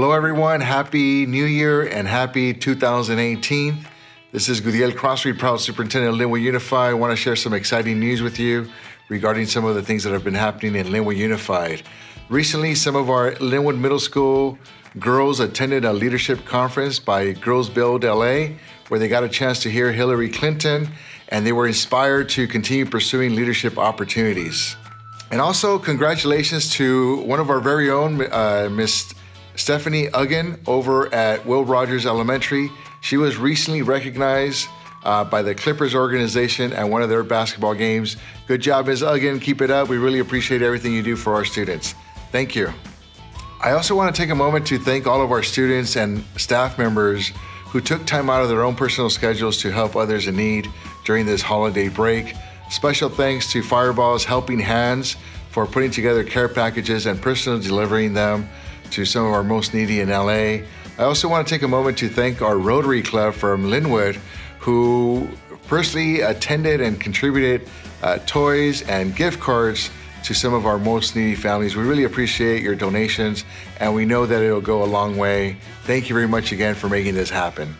Hello, everyone. Happy New Year and happy 2018. This is Gudiel Crosthwaite, proud superintendent of Lynwood Unified. I want to share some exciting news with you regarding some of the things that have been happening in Lynwood Unified. Recently, some of our Lynwood Middle School girls attended a leadership conference by Girls Build LA, where they got a chance to hear Hillary Clinton and they were inspired to continue pursuing leadership opportunities. And also, congratulations to one of our very own, uh, Miss Stephanie Uggan over at Will Rogers Elementary. She was recently recognized uh, by the Clippers organization at one of their basketball games. Good job, Ms. Uggan. Keep it up. We really appreciate everything you do for our students. Thank you. I also want to take a moment to thank all of our students and staff members who took time out of their own personal schedules to help others in need during this holiday break. Special thanks to Firebaugh's Helping Hands for putting together care packages and personally delivering them to some of our most needy in LA. I also want to take a moment to thank our Rotary Club from Lynwood who personally attended and contributed uh, toys and gift cards to some of our most needy families. We really appreciate your donations and we know that it'll go a long way. Thank you very much again for making this happen.